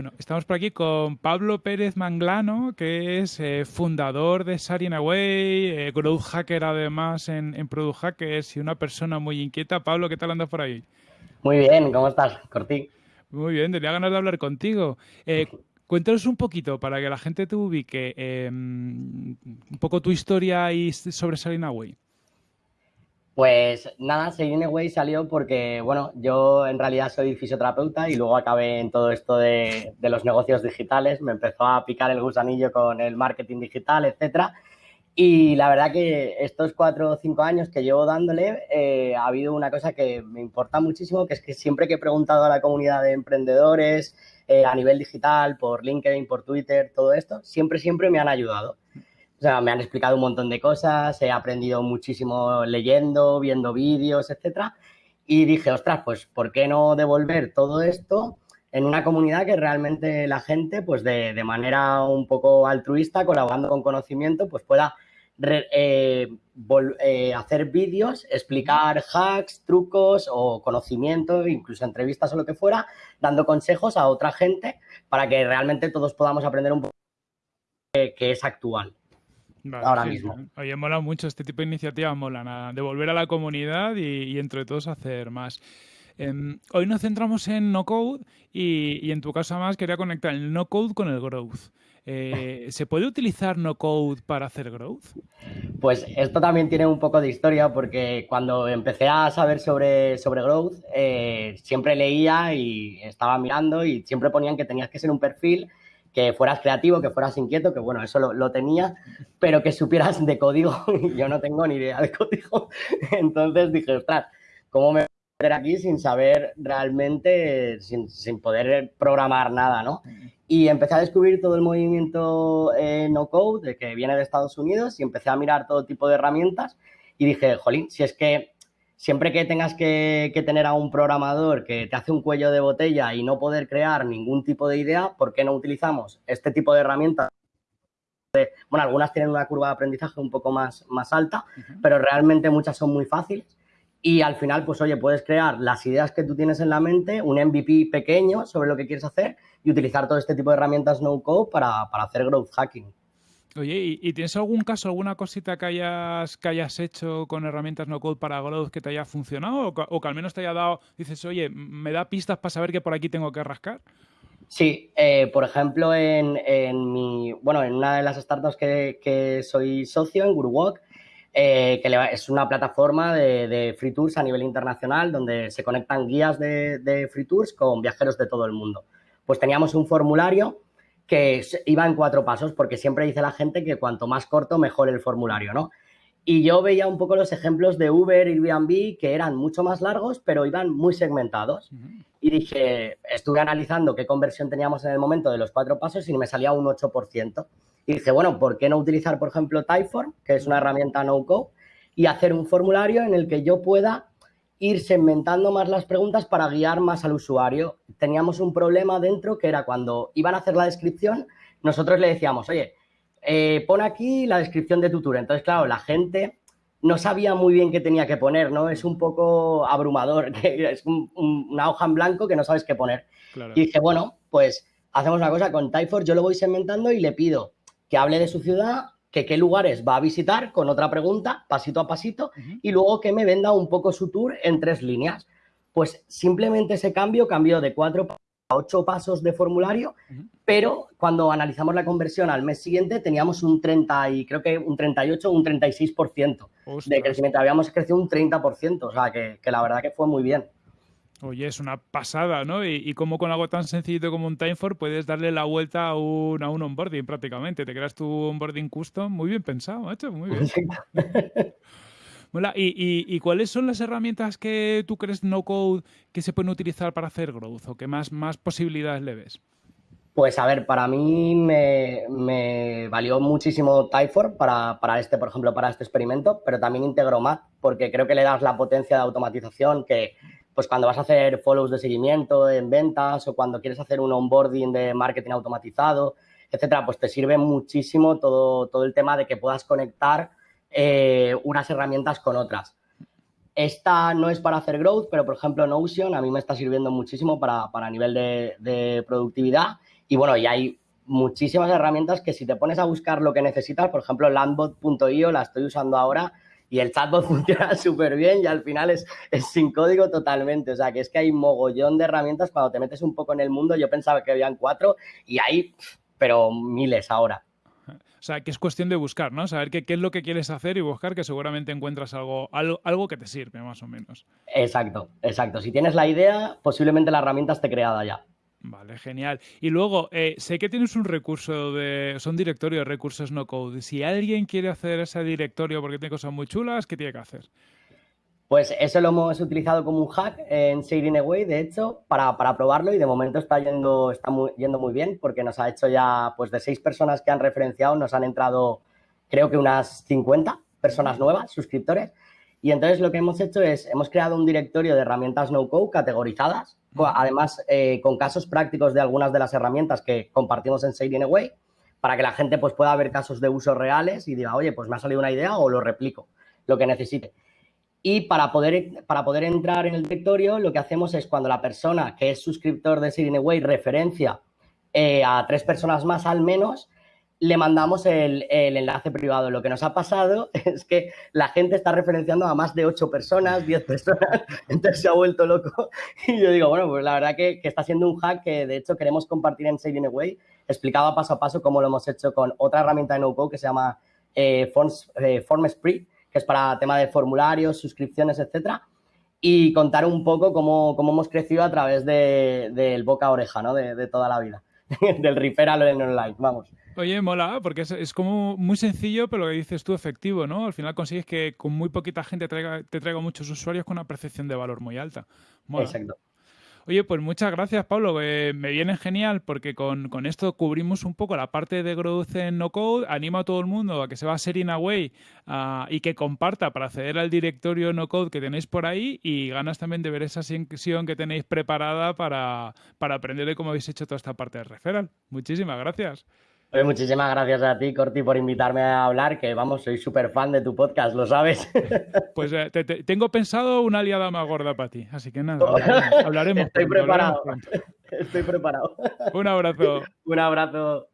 Bueno, estamos por aquí con Pablo Pérez Manglano, que es eh, fundador de Sarin Away, eh, growth hacker además en, en, Product Hackers y una persona muy inquieta. Pablo, ¿qué tal andas por ahí? Muy bien, ¿cómo estás, Corti? Muy bien, tenía ganas de hablar contigo. Eh, cuéntanos un poquito para que la gente te ubique un poco tu historia y sobre Sarin Away. Pues nada, Way salió porque, bueno, yo en realidad soy fisioterapeuta y luego acabé en todo esto de, los negocios digitales. Me empezó a picar el gusanillo con el marketing digital, etcétera. Y la verdad que estos cuatro o cinco años que llevo dándole, eh, ha habido una cosa que me importa muchísimo, que es que siempre que he preguntado a la comunidad de emprendedores eh, a nivel digital, por LinkedIn, por Twitter, todo esto, siempre, siempre me han ayudado. O sea, me han explicado un montón de cosas, he aprendido muchísimo leyendo, viendo vídeos, etcétera. Y dije, ostras, pues, ¿por qué no devolver todo esto en una comunidad que realmente la gente, pues, de, de manera un poco altruista, colaborando con conocimiento, pues pueda eh, eh, hacer vídeos, explicar hacks, trucos o conocimiento, incluso entrevistas o lo que fuera, dando consejos a otra gente para que realmente todos podamos aprender un poco que es actual ahora mismo. Oye, mola mucho este tipo de iniciativas, mola devolver a la comunidad y, entre todos hacer más. Em, hoy nos centramos en no code y, en tu caso más quería conectar el no code con el growth. Eh, ¿Se puede utilizar no code para hacer growth? Pues esto también tiene un poco de historia porque cuando empecé a saber sobre, sobre growth eh, siempre leía y estaba mirando y siempre ponían que tenías que ser un perfil que fueras creativo, que fueras inquieto, que bueno, eso lo, tenía, pero que supieras de código, y yo no tengo ni idea de código. Entonces dije, ostras, ¿cómo me aquí sin saber realmente, sin, sin, poder programar nada, ¿no? Y empecé a descubrir todo el movimiento eh, no code, que viene de Estados Unidos, y empecé a mirar todo tipo de herramientas, y dije, jolín, si es que siempre que tengas que, tener a un programador que te hace un cuello de botella y no poder crear ningún tipo de idea, ¿por qué no utilizamos este tipo de herramientas? Bueno, algunas tienen una curva de aprendizaje un poco más, más alta, pero realmente muchas son muy fáciles. Y al final, pues oye, puedes crear las ideas que tú tienes en la mente, un MVP pequeño sobre lo que quieres hacer y utilizar todo este tipo de herramientas no-code para, para hacer growth hacking. Oye, ¿y, tienes algún caso, alguna cosita que hayas, que hayas hecho con herramientas no code para Growth que te haya funcionado o que, al menos te haya dado, dices, oye, me da pistas para saber que por aquí tengo que rascar? Sí, eh, por ejemplo, en, en, mi, bueno, en una de las startups que, soy socio, en GuruWalk, eh, que es una plataforma de, free tours a nivel internacional donde se conectan guías de, free tours con viajeros de todo el mundo. Pues teníamos un formulario que iba en cuatro pasos, porque siempre dice la gente que cuanto más corto, mejor el formulario, ¿no? Y yo veía un poco los ejemplos de Uber y Airbnb que eran mucho más largos, pero iban muy segmentados. Y dije, estuve analizando qué conversión teníamos en el momento de los cuatro pasos y me salía un 8%. Y dije, bueno, ¿por qué no utilizar, por ejemplo, Typeform, que es una herramienta no-code, y hacer un formulario en el que yo pueda ir segmentando más las preguntas para guiar más al usuario. Teníamos un problema dentro que era cuando iban a hacer la descripción, nosotros le decíamos, oye, eh, pon aquí la descripción de tu tour. Entonces, claro, la gente no sabía muy bien qué tenía que poner, ¿no? Es un poco abrumador, es una hoja en blanco que no sabes qué poner. Y dije, bueno, pues hacemos una cosa con Typeform, yo lo voy segmentando y le pido que hable de su ciudad, que qué lugares va a visitar con otra pregunta, pasito a pasito, y luego que me venda un poco su tour en tres líneas. Pues simplemente ese cambio cambió de cuatro ocho pasos de formulario, pero cuando analizamos la conversión al mes siguiente teníamos un 30 y creo que un 38 un 36% de crecimiento. Habíamos crecido un 30%, o sea que, que la verdad que fue muy bien. Oye, es una pasada, ¿no? Y, y como con algo tan sencillo como un Timeform puedes darle la vuelta a un, a un onboarding prácticamente. Te creas tu onboarding custom. Muy bien pensado, macho, muy bien. ¿Y, y, cuáles son las herramientas que tú crees no code que se pueden utilizar para hacer growth o que más, posibilidades le ves? Pues a ver, para mí me, valió muchísimo Typeform para, para, este, por ejemplo, para este experimento, pero también Integromat, porque creo que le das la potencia de automatización que pues cuando vas a hacer follows de seguimiento en ventas o cuando quieres hacer un onboarding de marketing automatizado, etcétera, pues te sirve muchísimo todo, todo el tema de que puedas conectar eh, unas herramientas con otras. Esta no es para hacer growth, pero por ejemplo Notion a mí me está sirviendo muchísimo para, para nivel de, de, productividad. Y bueno, y hay muchísimas herramientas que si te pones a buscar lo que necesitas, por ejemplo landbot.io la estoy usando ahora y el chatbot funciona súper bien y al final es, es, sin código totalmente. O sea, que es que hay mogollón de herramientas cuando te metes un poco en el mundo. Yo pensaba que habían cuatro y hay, pero miles ahora. O sea, que es cuestión de buscar, ¿no? Saber qué, qué, es lo que quieres hacer y buscar que seguramente encuentras algo, algo, algo, que te sirve, más o menos. Exacto, exacto. Si tienes la idea, posiblemente la herramienta esté creada ya. Vale, genial. Y luego, eh, sé que tienes un recurso de. Son directorio de recursos no code. Si alguien quiere hacer ese directorio porque tiene cosas muy chulas, ¿qué tiene que hacer? Pues eso lo hemos utilizado como un hack en Shading Away, de hecho, para, para, probarlo y de momento está yendo, está muy, yendo muy bien porque nos ha hecho ya, pues de seis personas que han referenciado, nos han entrado creo que unas 50 personas nuevas, suscriptores. Y entonces lo que hemos hecho es, hemos creado un directorio de herramientas no-code categorizadas, además eh, con casos prácticos de algunas de las herramientas que compartimos en Shading Away, para que la gente pues, pueda ver casos de uso reales y diga, oye, pues me ha salido una idea o lo replico, lo que necesite. Y para poder, para poder entrar en el directorio, lo que hacemos es cuando la persona que es suscriptor de Away referencia eh, a tres personas más al menos, le mandamos el, el, enlace privado. Lo que nos ha pasado es que la gente está referenciando a más de ocho personas, diez personas, entonces se ha vuelto loco. Y yo digo, bueno, pues la verdad que, que está siendo un hack que de hecho queremos compartir en Saving Away, explicado paso a paso cómo lo hemos hecho con otra herramienta de no-code que se llama eh, Forms, eh, Formspring que es para tema de formularios, suscripciones, etcétera, y contar un poco cómo, cómo hemos crecido a través del de, boca a oreja, ¿no? De, de toda la vida, del referral en online, vamos. Oye, mola, porque es, es, como muy sencillo, pero lo que dices tú, efectivo, ¿no? Al final consigues que con muy poquita gente traiga, te traiga muchos usuarios con una percepción de valor muy alta. Mola. Exacto. Oye, pues muchas gracias, Pablo. Eh, me viene genial porque con, con, esto cubrimos un poco la parte de growth en no code. Animo a todo el mundo a que se va a Setting Away uh, y que comparta para acceder al directorio no code que tenéis por ahí y ganas también de ver esa sesión que tenéis preparada para, para aprender de cómo habéis hecho toda esta parte de referral. Muchísimas gracias. Oye, muchísimas gracias a ti, Corti, por invitarme a hablar, que vamos, soy súper fan de tu podcast, lo sabes. Pues eh, te, te, tengo pensado una aliada más gorda para ti, así que nada, hablaremos. hablaremos Estoy pronto, preparado. hablaremos Estoy preparado. Un abrazo. Un abrazo.